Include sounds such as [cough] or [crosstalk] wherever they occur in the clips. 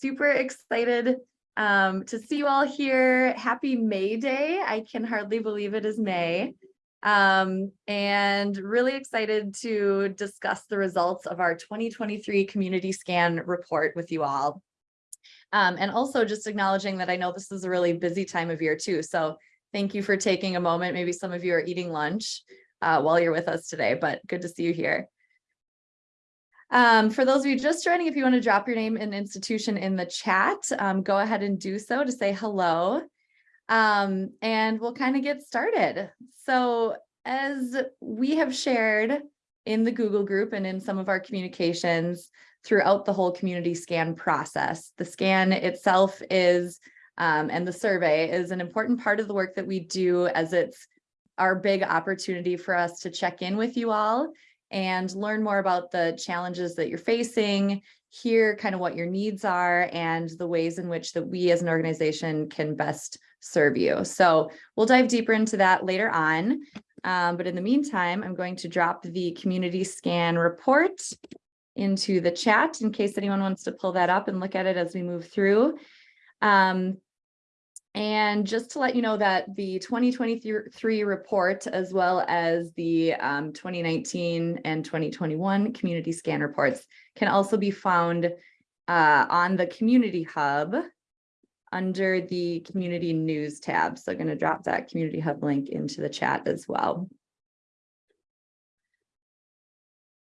super excited um, to see you all here. Happy May Day. I can hardly believe it is May. Um, and really excited to discuss the results of our 2023 community scan report with you all. Um, and also just acknowledging that I know this is a really busy time of year too. So thank you for taking a moment. Maybe some of you are eating lunch uh, while you're with us today, but good to see you here. Um, for those of you just joining, if you want to drop your name and institution in the chat, um, go ahead and do so to say hello. Um, and we'll kind of get started. So as we have shared in the Google group and in some of our communications throughout the whole community scan process, the scan itself is, um, and the survey is an important part of the work that we do as it's our big opportunity for us to check in with you all and learn more about the challenges that you're facing, hear kind of what your needs are and the ways in which that we as an organization can best serve you. So we'll dive deeper into that later on. Um, but in the meantime, I'm going to drop the community scan report into the chat in case anyone wants to pull that up and look at it as we move through. Um, and just to let you know that the 2023 report, as well as the um, 2019 and 2021 community scan reports can also be found uh, on the community hub under the community news tab. So I'm going to drop that community hub link into the chat as well.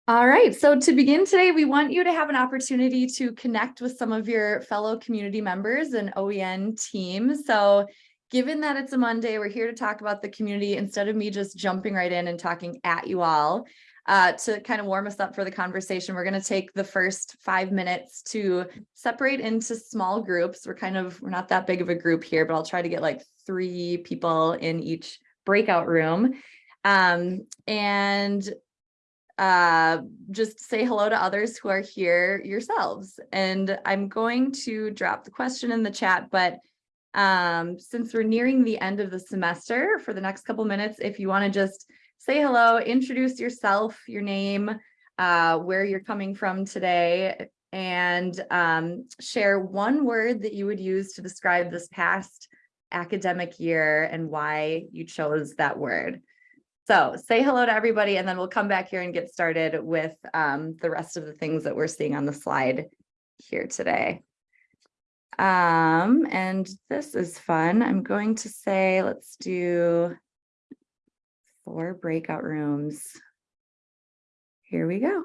All right, so to begin today, we want you to have an opportunity to connect with some of your fellow community members and OEN team. So given that it's a Monday, we're here to talk about the community instead of me just jumping right in and talking at you all. Uh, to kind of warm us up for the conversation, we're going to take the first five minutes to separate into small groups. We're kind of, we're not that big of a group here, but I'll try to get like three people in each breakout room. Um, and uh, just say hello to others who are here yourselves. And I'm going to drop the question in the chat, but um, since we're nearing the end of the semester for the next couple minutes, if you want to just say hello, introduce yourself, your name, uh, where you're coming from today, and um, share one word that you would use to describe this past academic year and why you chose that word. So say hello to everybody, and then we'll come back here and get started with um, the rest of the things that we're seeing on the slide here today. Um, and this is fun. I'm going to say, let's do four breakout rooms. Here we go.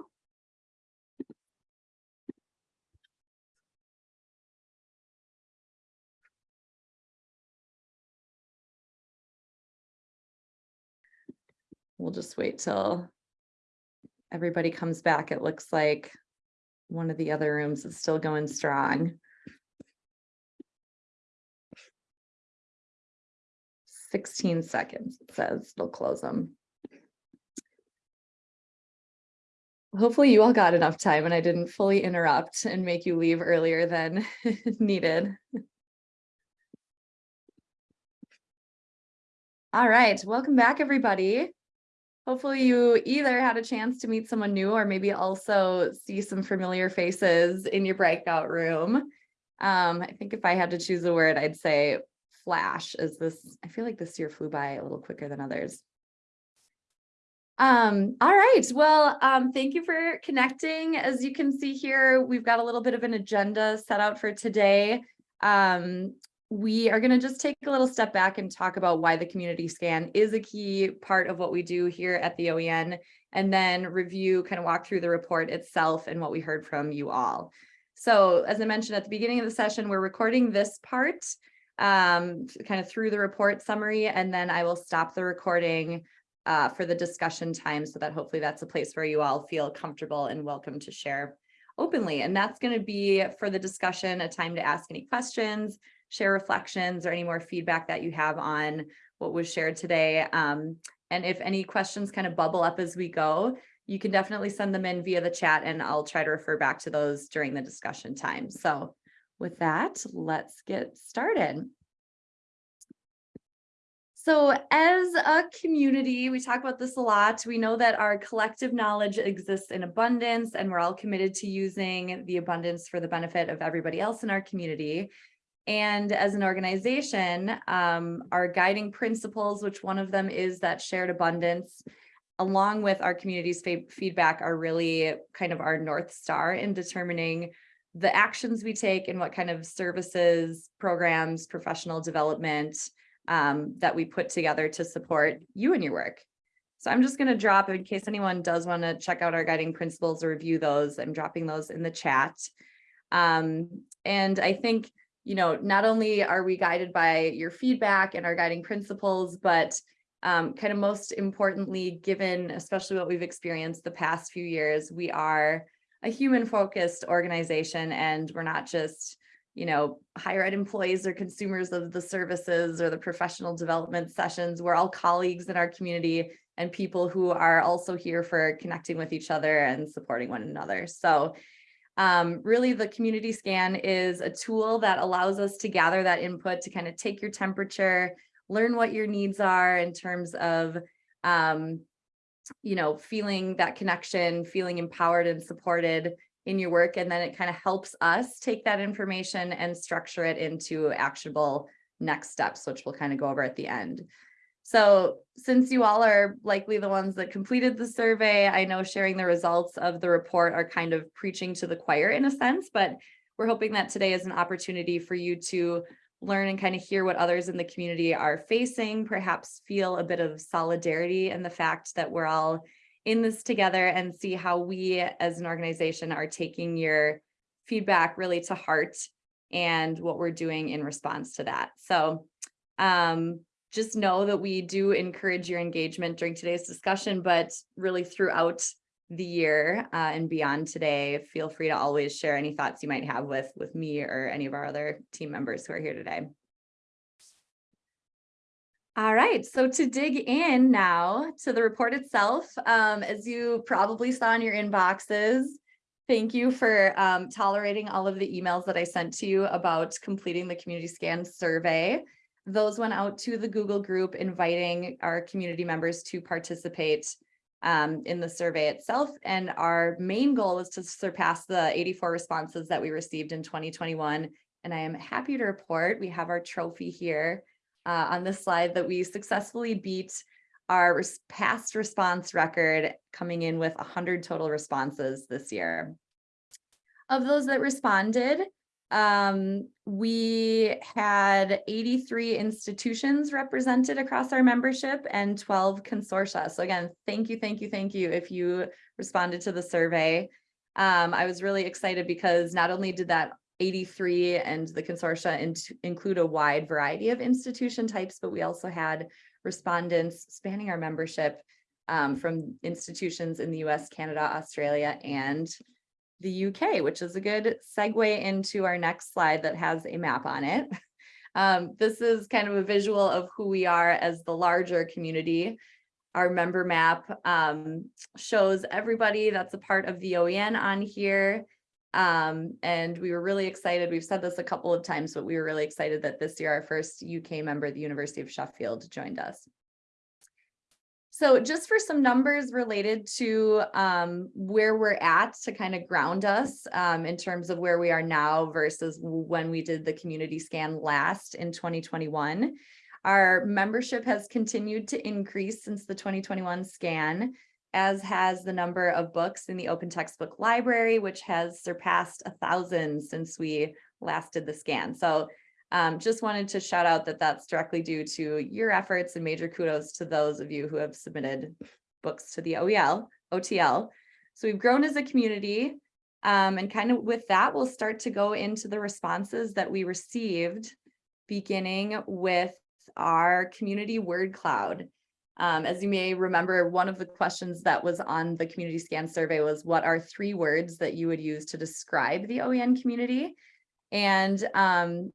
We'll just wait till everybody comes back. It looks like one of the other rooms is still going strong. Sixteen seconds, it says, they'll close them. Hopefully you all got enough time and I didn't fully interrupt and make you leave earlier than [laughs] needed. All right, welcome back, everybody. Hopefully you either had a chance to meet someone new or maybe also see some familiar faces in your breakout room. Um, I think if I had to choose a word, I'd say flash is this, I feel like this year flew by a little quicker than others. Um, all right, well, um, thank you for connecting. As you can see here, we've got a little bit of an agenda set out for today. Um, we are going to just take a little step back and talk about why the community scan is a key part of what we do here at the OEN, and then review, kind of walk through the report itself and what we heard from you all. So as I mentioned at the beginning of the session, we're recording this part um, kind of through the report summary, and then I will stop the recording uh, for the discussion time so that hopefully that's a place where you all feel comfortable and welcome to share openly. And that's going to be for the discussion, a time to ask any questions, share reflections or any more feedback that you have on what was shared today. Um, and if any questions kind of bubble up as we go, you can definitely send them in via the chat and I'll try to refer back to those during the discussion time. So with that, let's get started. So as a community, we talk about this a lot. We know that our collective knowledge exists in abundance and we're all committed to using the abundance for the benefit of everybody else in our community. And as an organization, um, our guiding principles, which one of them is that shared abundance, along with our community's feedback are really kind of our North Star in determining the actions we take and what kind of services, programs, professional development um, that we put together to support you and your work. So I'm just going to drop in case anyone does want to check out our guiding principles or review those. I'm dropping those in the chat. Um, and I think you know, not only are we guided by your feedback and our guiding principles, but um, kind of most importantly, given especially what we've experienced the past few years, we are a human focused organization and we're not just, you know, higher ed employees or consumers of the services or the professional development sessions. We're all colleagues in our community and people who are also here for connecting with each other and supporting one another. So um, really, the community scan is a tool that allows us to gather that input to kind of take your temperature, learn what your needs are in terms of, um, you know, feeling that connection, feeling empowered and supported in your work. And then it kind of helps us take that information and structure it into actionable next steps, which we'll kind of go over at the end. So since you all are likely the ones that completed the survey, I know sharing the results of the report are kind of preaching to the choir in a sense, but we're hoping that today is an opportunity for you to learn and kind of hear what others in the community are facing, perhaps feel a bit of solidarity and the fact that we're all in this together and see how we as an organization are taking your feedback really to heart and what we're doing in response to that. So um, just know that we do encourage your engagement during today's discussion, but really throughout the year uh, and beyond today, feel free to always share any thoughts you might have with, with me or any of our other team members who are here today. All right, so to dig in now to the report itself, um, as you probably saw in your inboxes, thank you for um, tolerating all of the emails that I sent to you about completing the community scan survey. Those went out to the Google group inviting our community members to participate um, in the survey itself. And our main goal is to surpass the 84 responses that we received in 2021. And I am happy to report we have our trophy here uh, on this slide that we successfully beat our res past response record coming in with 100 total responses this year. Of those that responded, um, we had 83 institutions represented across our membership and 12 consortia. So again, thank you, thank you, thank you if you responded to the survey. Um, I was really excited because not only did that 83 and the consortia in include a wide variety of institution types, but we also had respondents spanning our membership um, from institutions in the US, Canada, Australia, and the UK, which is a good segue into our next slide that has a map on it. [laughs] Um, this is kind of a visual of who we are as the larger community. Our member map um, shows everybody that's a part of the OEN on here. Um, and we were really excited. We've said this a couple of times, but we were really excited that this year our first UK member, the University of Sheffield, joined us. So just for some numbers related to um, where we're at to kind of ground us um, in terms of where we are now versus when we did the community scan last in 2021. Our membership has continued to increase since the 2021 scan, as has the number of books in the open textbook library, which has surpassed a thousand since we last did the scan. So um, just wanted to shout out that that's directly due to your efforts and major kudos to those of you who have submitted books to the OEL, OTL. So we've grown as a community um, and kind of with that, we'll start to go into the responses that we received beginning with our community word cloud. Um, as you may remember, one of the questions that was on the community scan survey was what are three words that you would use to describe the OEN community? And um,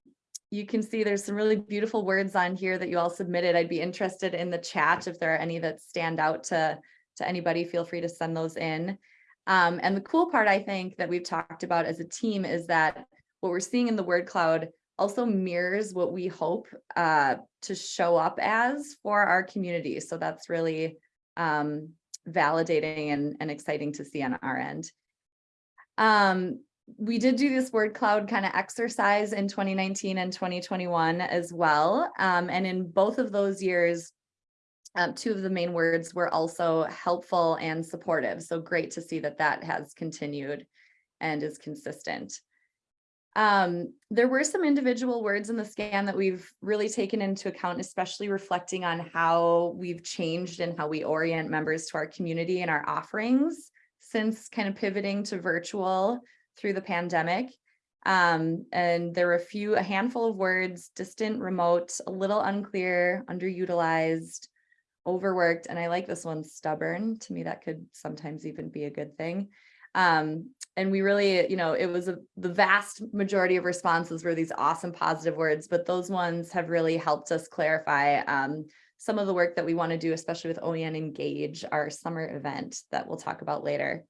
you can see there's some really beautiful words on here that you all submitted. I'd be interested in the chat if there are any that stand out to, to anybody, feel free to send those in. Um, and the cool part I think that we've talked about as a team is that what we're seeing in the word cloud, also mirrors what we hope uh, to show up as for our community. So that's really um, validating and, and exciting to see on our end. Um, we did do this word cloud kind of exercise in 2019 and 2021 as well. Um, and in both of those years, um, two of the main words were also helpful and supportive. So great to see that that has continued and is consistent. Um, there were some individual words in the scan that we've really taken into account, especially reflecting on how we've changed and how we orient members to our community and our offerings since kind of pivoting to virtual through the pandemic. Um, and there were a few, a handful of words, distant, remote, a little unclear, underutilized, overworked, and I like this one, stubborn. To me, that could sometimes even be a good thing. Um, and we really, you know, it was a, the vast majority of responses were these awesome positive words, but those ones have really helped us clarify um, some of the work that we want to do, especially with OEN Engage, our summer event that we'll talk about later.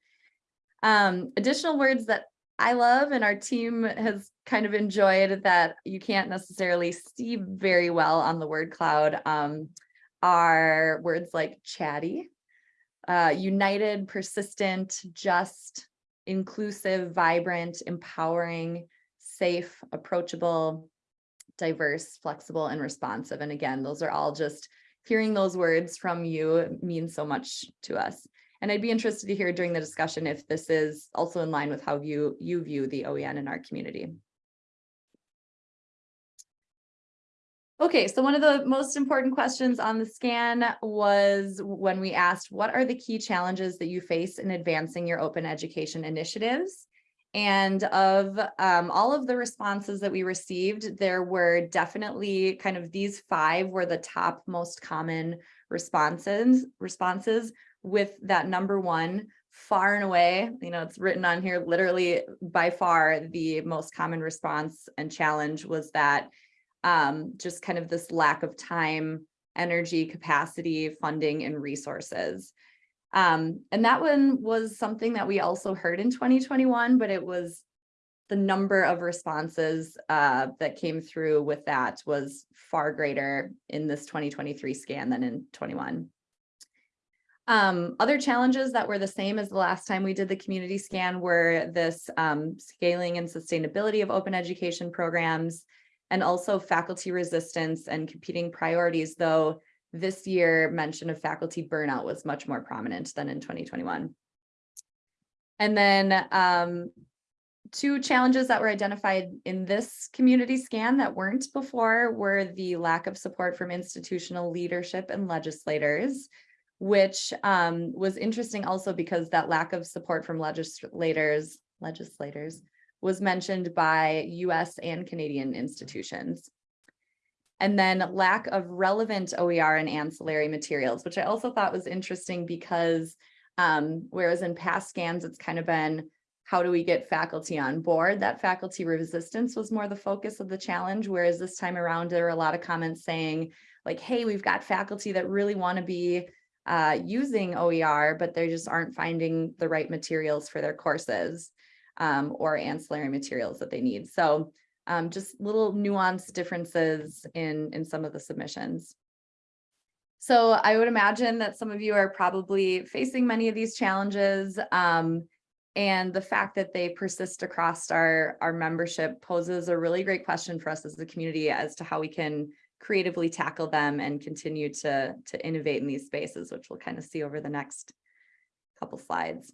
Um, additional words that I love and our team has kind of enjoyed that you can't necessarily see very well on the word cloud um, are words like chatty, uh, united, persistent, just, inclusive, vibrant, empowering, safe, approachable, diverse, flexible, and responsive. And again, those are all just hearing those words from you means so much to us. And I'd be interested to hear during the discussion if this is also in line with how you, you view the OEN in our community. Okay, so one of the most important questions on the scan was when we asked, what are the key challenges that you face in advancing your open education initiatives? And of um, all of the responses that we received, there were definitely kind of these five were the top most common responses, responses with that number one far and away, you know, it's written on here, literally by far the most common response and challenge was that um, just kind of this lack of time, energy, capacity, funding, and resources. Um, and that one was something that we also heard in 2021, but it was the number of responses uh, that came through with that was far greater in this 2023 scan than in 21. Um, other challenges that were the same as the last time we did the community scan were this um, scaling and sustainability of open education programs, and also faculty resistance and competing priorities, though this year mention of faculty burnout was much more prominent than in 2021. And then um, two challenges that were identified in this community scan that weren't before were the lack of support from institutional leadership and legislators, which um, was interesting also because that lack of support from legislators, legislators was mentioned by US and Canadian institutions. And then lack of relevant OER and ancillary materials, which I also thought was interesting because um, whereas in past scans, it's kind of been, how do we get faculty on board? That faculty resistance was more the focus of the challenge, whereas this time around, there were a lot of comments saying like, hey, we've got faculty that really wanna be uh, using OER, but they just aren't finding the right materials for their courses um, or ancillary materials that they need. So um, just little nuanced differences in, in some of the submissions. So I would imagine that some of you are probably facing many of these challenges. Um, and the fact that they persist across our, our membership poses a really great question for us as a community as to how we can creatively tackle them and continue to, to innovate in these spaces, which we'll kind of see over the next couple slides.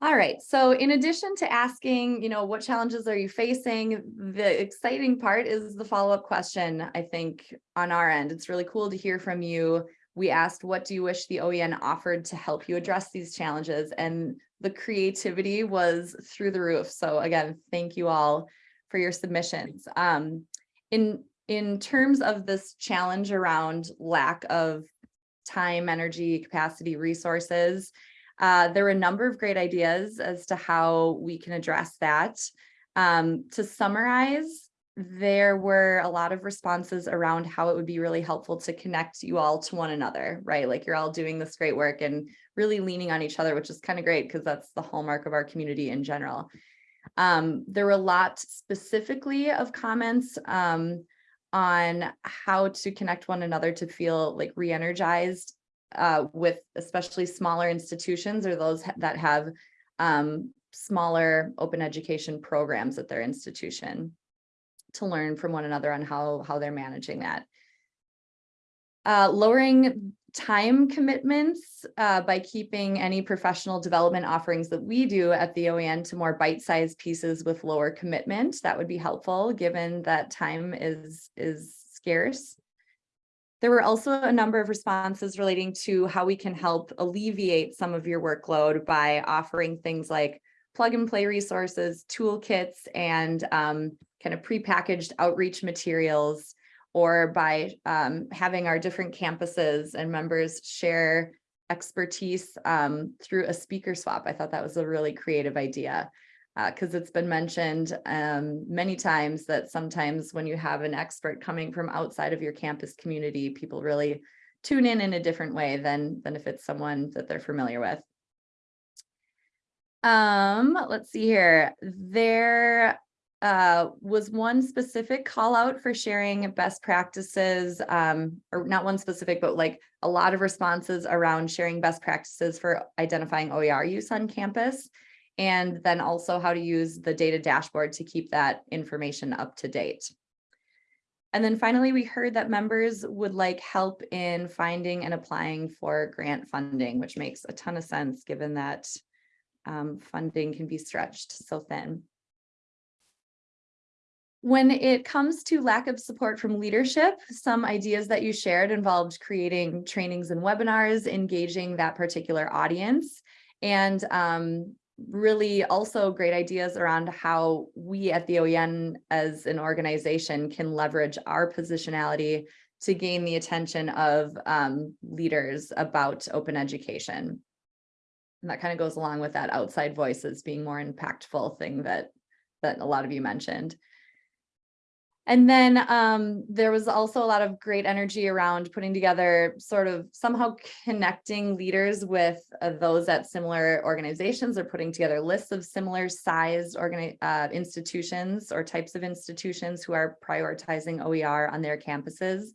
All right, so in addition to asking, you know, what challenges are you facing, the exciting part is the follow-up question, I think, on our end. It's really cool to hear from you. We asked, what do you wish the OEN offered to help you address these challenges? And the creativity was through the roof. So again, thank you all for your submissions. Um, in, in terms of this challenge around lack of time, energy, capacity, resources, uh, there were a number of great ideas as to how we can address that. Um, to summarize, there were a lot of responses around how it would be really helpful to connect you all to one another, right? Like you're all doing this great work and really leaning on each other, which is kind of great because that's the hallmark of our community in general. Um, there were a lot specifically of comments um, on how to connect one another to feel like re-energized uh, with especially smaller institutions or those that have um, smaller open education programs at their institution to learn from one another on how, how they're managing that. Uh, lowering time commitments uh, by keeping any professional development offerings that we do at the OEN to more bite-sized pieces with lower commitment. That would be helpful given that time is, is scarce. There were also a number of responses relating to how we can help alleviate some of your workload by offering things like plug and play resources, toolkits, and um, kind of prepackaged outreach materials, or by um, having our different campuses and members share expertise um, through a speaker swap. I thought that was a really creative idea because it's been mentioned um, many times that sometimes when you have an expert coming from outside of your campus community, people really tune in in a different way than, than if it's someone that they're familiar with. Um, let's see here. There uh, was one specific call out for sharing best practices, um, or not one specific, but like a lot of responses around sharing best practices for identifying OER use on campus and then also how to use the data dashboard to keep that information up to date. And then finally, we heard that members would like help in finding and applying for grant funding, which makes a ton of sense given that um, funding can be stretched so thin. When it comes to lack of support from leadership, some ideas that you shared involved creating trainings and webinars, engaging that particular audience, and um, really also great ideas around how we at the OEN as an organization can leverage our positionality to gain the attention of um, leaders about open education. And that kind of goes along with that outside voices being more impactful thing that that a lot of you mentioned. And then um, there was also a lot of great energy around putting together sort of somehow connecting leaders with uh, those at similar organizations or putting together lists of similar sized uh, institutions or types of institutions who are prioritizing OER on their campuses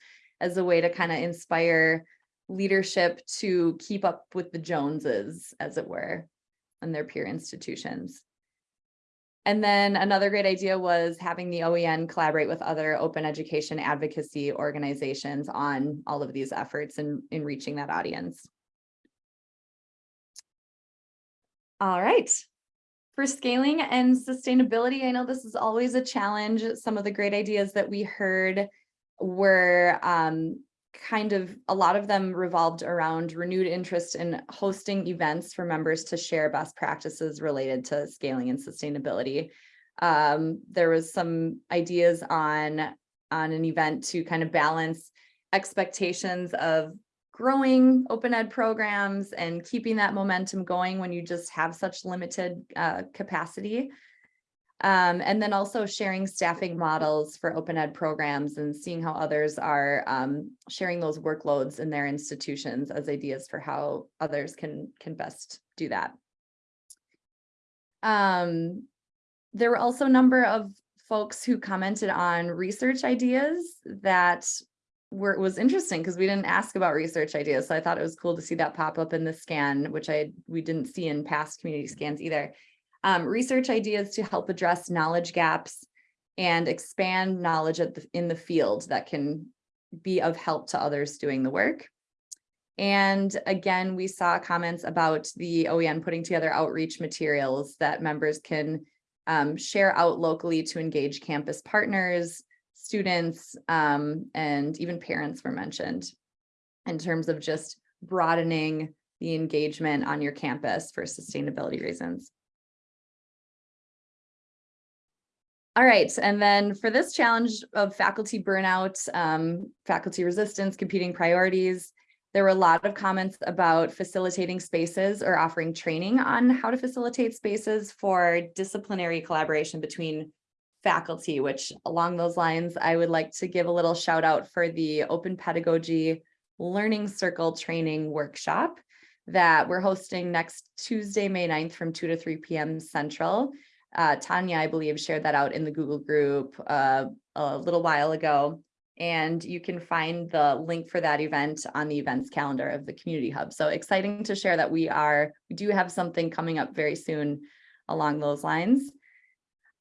as a way to kind of inspire leadership to keep up with the Joneses, as it were, and their peer institutions. And then another great idea was having the OEN collaborate with other open education advocacy organizations on all of these efforts in, in reaching that audience. All right. For scaling and sustainability, I know this is always a challenge. Some of the great ideas that we heard were um, kind of a lot of them revolved around renewed interest in hosting events for members to share best practices related to scaling and sustainability. Um, there was some ideas on, on an event to kind of balance expectations of growing open ed programs and keeping that momentum going when you just have such limited uh, capacity. Um, and then also sharing staffing models for open ed programs and seeing how others are um, sharing those workloads in their institutions as ideas for how others can, can best do that. Um, there were also a number of folks who commented on research ideas that were was interesting because we didn't ask about research ideas. So I thought it was cool to see that pop up in the scan, which I we didn't see in past community scans either um, research ideas to help address knowledge gaps and expand knowledge the, in the field that can be of help to others doing the work. And again, we saw comments about the OEN putting together outreach materials that members can um, share out locally to engage campus partners, students, um, and even parents were mentioned in terms of just broadening the engagement on your campus for sustainability reasons. All right, and then for this challenge of faculty burnout, um, faculty resistance, competing priorities, there were a lot of comments about facilitating spaces or offering training on how to facilitate spaces for disciplinary collaboration between faculty, which along those lines, I would like to give a little shout out for the Open Pedagogy Learning Circle Training Workshop that we're hosting next Tuesday, May 9th from 2 to 3 p.m. Central. Uh, Tanya, I believe, shared that out in the Google group uh, a little while ago. And you can find the link for that event on the events calendar of the Community Hub. So exciting to share that we are, we do have something coming up very soon along those lines.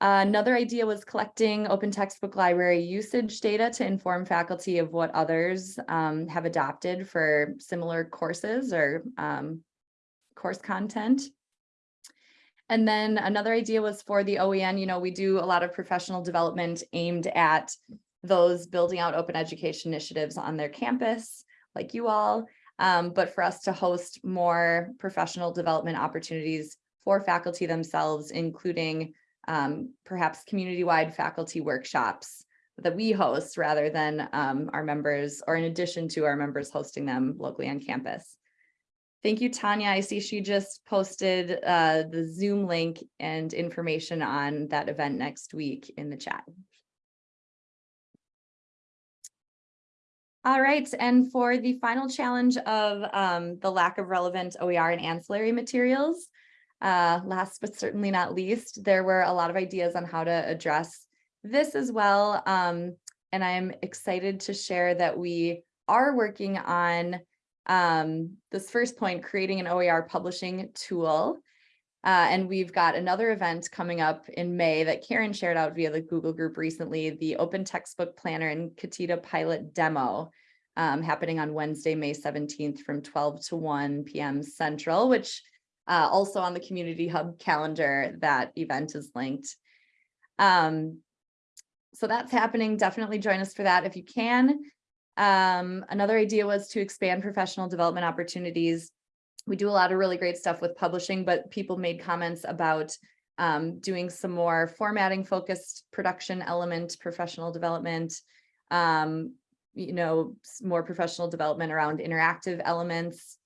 Another idea was collecting open textbook library usage data to inform faculty of what others um, have adopted for similar courses or um, course content. And then another idea was for the OEN, you know, we do a lot of professional development aimed at those building out open education initiatives on their campus, like you all, um, but for us to host more professional development opportunities for faculty themselves, including um, perhaps community-wide faculty workshops that we host rather than um, our members or in addition to our members hosting them locally on campus. Thank you, Tanya. I see she just posted uh, the Zoom link and information on that event next week in the chat. All right, and for the final challenge of um, the lack of relevant OER and ancillary materials, uh, last but certainly not least, there were a lot of ideas on how to address this as well. Um, and I'm excited to share that we are working on um, this first point, creating an OER publishing tool. Uh, and we've got another event coming up in May that Karen shared out via the Google group recently, the Open Textbook Planner and Katita Pilot Demo um, happening on Wednesday, May 17th from 12 to 1 p.m. Central, which uh, also on the Community Hub calendar, that event is linked. Um, so that's happening. Definitely join us for that if you can. Um, another idea was to expand professional development opportunities. We do a lot of really great stuff with publishing, but people made comments about um, doing some more formatting focused production element, professional development, um, you know, more professional development around interactive elements,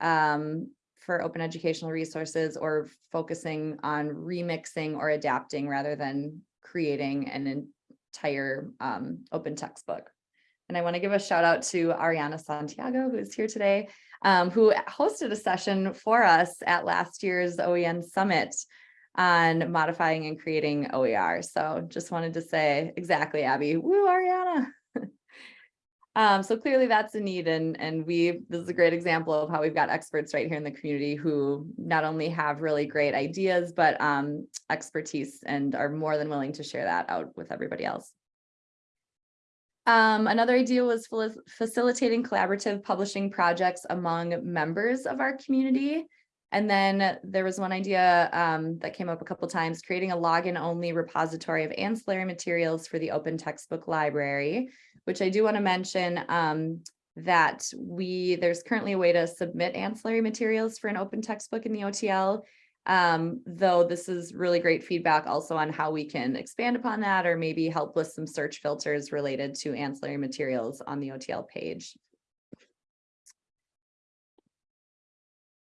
um, for open educational resources or focusing on remixing or adapting rather than creating an entire um, open textbook. And I want to give a shout out to Ariana Santiago, who is here today, um, who hosted a session for us at last year's OEN Summit on modifying and creating OER. So just wanted to say exactly, Abby, woo, Ariana. [laughs] Um, so clearly that's a need and, and we, this is a great example of how we've got experts right here in the community who not only have really great ideas, but um, expertise and are more than willing to share that out with everybody else. Um, another idea was facilitating collaborative publishing projects among members of our community. And then there was one idea um, that came up a couple times, creating a login only repository of ancillary materials for the open textbook library which I do want to mention um, that we there's currently a way to submit ancillary materials for an open textbook in the OTL. Um, though this is really great feedback also on how we can expand upon that or maybe help with some search filters related to ancillary materials on the OTL page.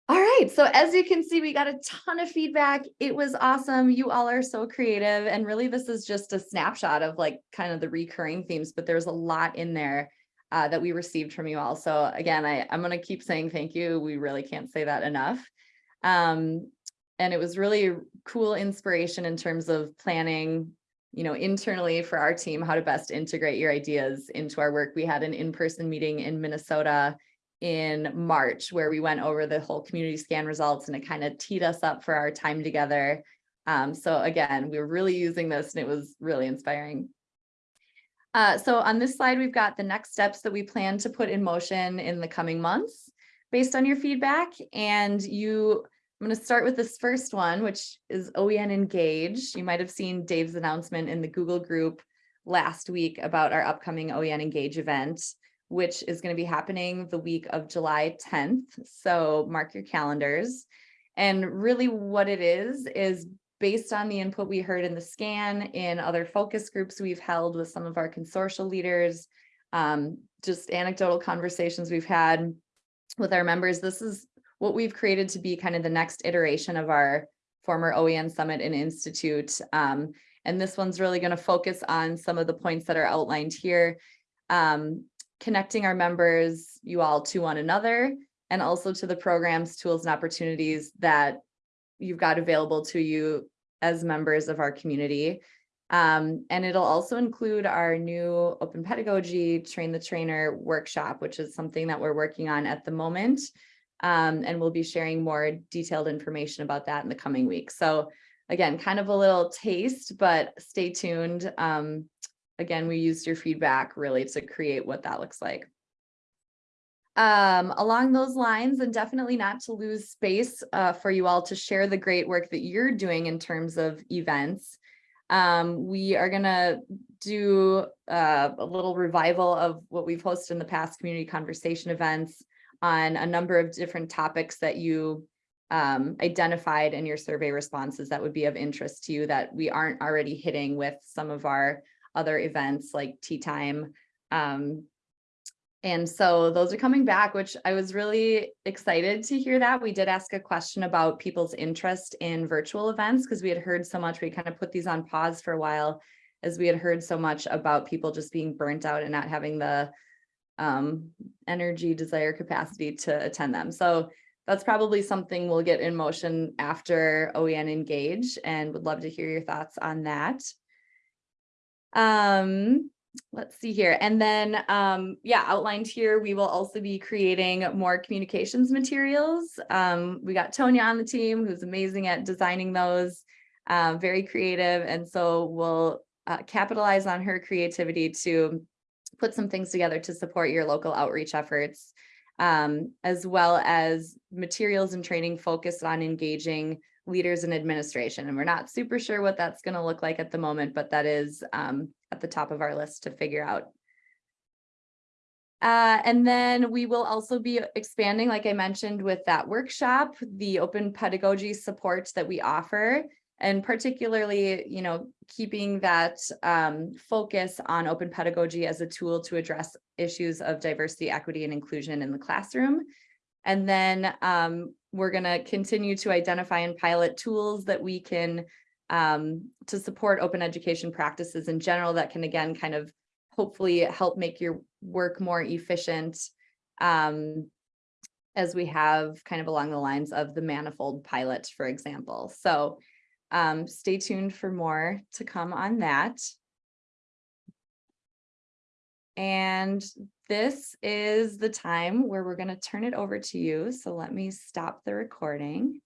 All right, so as you can see, we got a ton of feedback. It was awesome. You all are so creative. And really, this is just a snapshot of like kind of the recurring themes, but there's a lot in there uh, that we received from you all. So again, I, I'm going to keep saying thank you. We really can't say that enough. Um, and it was really cool inspiration in terms of planning, you know, internally for our team, how to best integrate your ideas into our work. We had an in-person meeting in Minnesota in March where we went over the whole community scan results and it kind of teed us up for our time together. Um, so again, we were really using this and it was really inspiring. Uh, so on this slide, we've got the next steps that we plan to put in motion in the coming months based on your feedback. And you, I'm going to start with this first one, which is OEN Engage. You might have seen Dave's announcement in the Google group last week about our upcoming OEN Engage event which is going to be happening the week of July 10th. So mark your calendars. And really what it is, is based on the input we heard in the scan in other focus groups we've held with some of our consortial leaders, um, just anecdotal conversations we've had with our members. This is what we've created to be kind of the next iteration of our former OEN Summit and Institute. Um, and this one's really going to focus on some of the points that are outlined here. Um, connecting our members, you all to one another, and also to the programs, tools, and opportunities that you've got available to you as members of our community. Um, and it'll also include our new open pedagogy train the trainer workshop, which is something that we're working on at the moment. Um, and we'll be sharing more detailed information about that in the coming weeks. So again, kind of a little taste, but stay tuned. Um, again, we used your feedback really to create what that looks like. Um, along those lines, and definitely not to lose space uh, for you all to share the great work that you're doing in terms of events. Um, we are gonna do uh, a little revival of what we've hosted in the past community conversation events on a number of different topics that you um, identified in your survey responses that would be of interest to you that we aren't already hitting with some of our other events like tea time. Um, and so those are coming back, which I was really excited to hear that. We did ask a question about people's interest in virtual events because we had heard so much. We kind of put these on pause for a while as we had heard so much about people just being burnt out and not having the um, energy, desire, capacity to attend them. So that's probably something we'll get in motion after OEN engage and would love to hear your thoughts on that. Um, let's see here. And then, um, yeah, outlined here, we will also be creating more communications materials. Um, we got Tonya on the team who's amazing at designing those, uh, very creative. And so we'll uh, capitalize on her creativity to put some things together to support your local outreach efforts, um, as well as materials and training focused on engaging leaders in administration. And we're not super sure what that's going to look like at the moment, but that is um, at the top of our list to figure out. Uh, and then we will also be expanding, like I mentioned, with that workshop, the open pedagogy support that we offer, and particularly, you know, keeping that um, focus on open pedagogy as a tool to address issues of diversity, equity, and inclusion in the classroom. And then um, we're going to continue to identify and pilot tools that we can um, to support open education practices in general that can again kind of hopefully help make your work more efficient um, as we have kind of along the lines of the manifold pilot, for example. So um, stay tuned for more to come on that. And this is the time where we're going to turn it over to you. So let me stop the recording.